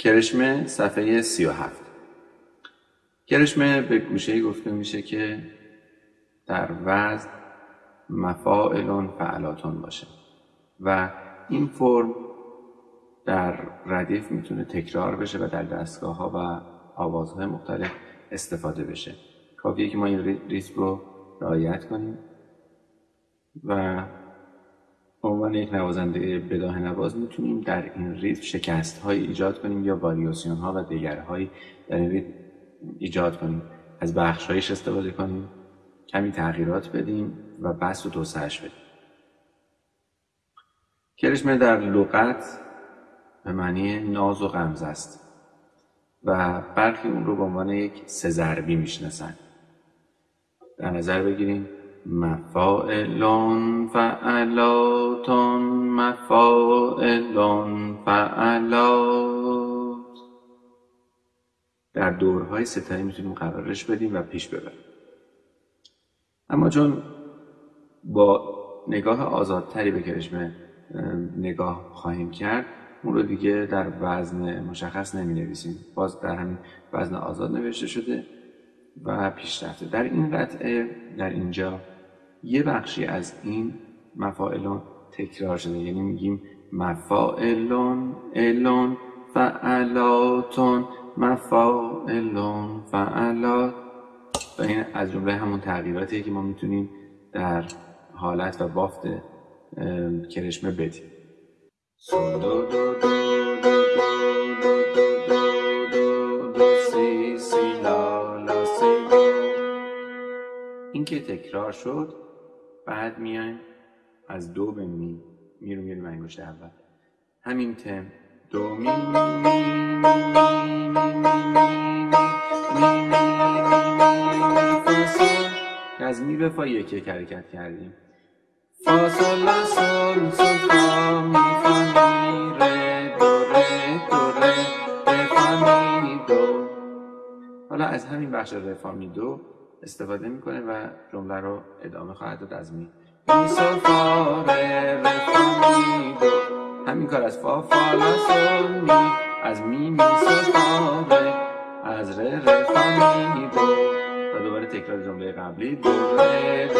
کرشمه صفحه 37 کرشمه به گوشه گفته میشه که در وزن مفاعلون فعلاتون باشه و این فرم در ردیف می‌تونه تکرار بشه و در دستگاه ها و آوازهای مختلف استفاده بشه. کافیه که ما این ریتم رو رعایت کنیم و عنوان یک نوازنده بداه نواز می‌تونیم در این ریتم شکست های ایجاد کنیم یا واریاسیون ها و دیگرهایی در این ریتم ایجاد کنیم. از بخشایش استفاده کنیم کمی تغییرات بدیم و بس و توسعش بدیم. کرشمه در لغت به معنی ناز و غمز است و برخی اون رو به عنوان یک سزربی می‌شناسن. در نظر بگیریم مفاعلون فعلاتون مفاعلون فعلات. در دورهای ستایی می‌تونیم قرارش بدیم و پیش ببریم. اما چون با نگاه آزادتری به کرشمه نگاه خواهیم کرد اون رو دیگه در وزن مشخص نمی نویسیم باز در همین وزن آزاد نوشته شده. و پیشرفته. در این قطعه در اینجا یه بخشی از این مفاعلون تکرار شده. یعنی میگیم مفاعلون الون فعلاتون. مفاعلون فعلات. و این از جمله همون تغییراتی که ما می‌تونیم در حالت و بافت کرشمه بدیم. تکرار شد بعد میایم از دو به می می رو میریم انگشت اول همین تم دو می از می به فا یک یک حرکت کردیم فا سل لا سل سل فا می فا می ره دو ره دو ره ره فا می دو حالا از همین بخش ره فا می دو استفاده می‌کنه و جمله رو ادامه خواهد داد از می. همین کار از فا فا لا سل می از می می فا از ره ره فا می و دوباره تکرار جمله قبلی. دو ره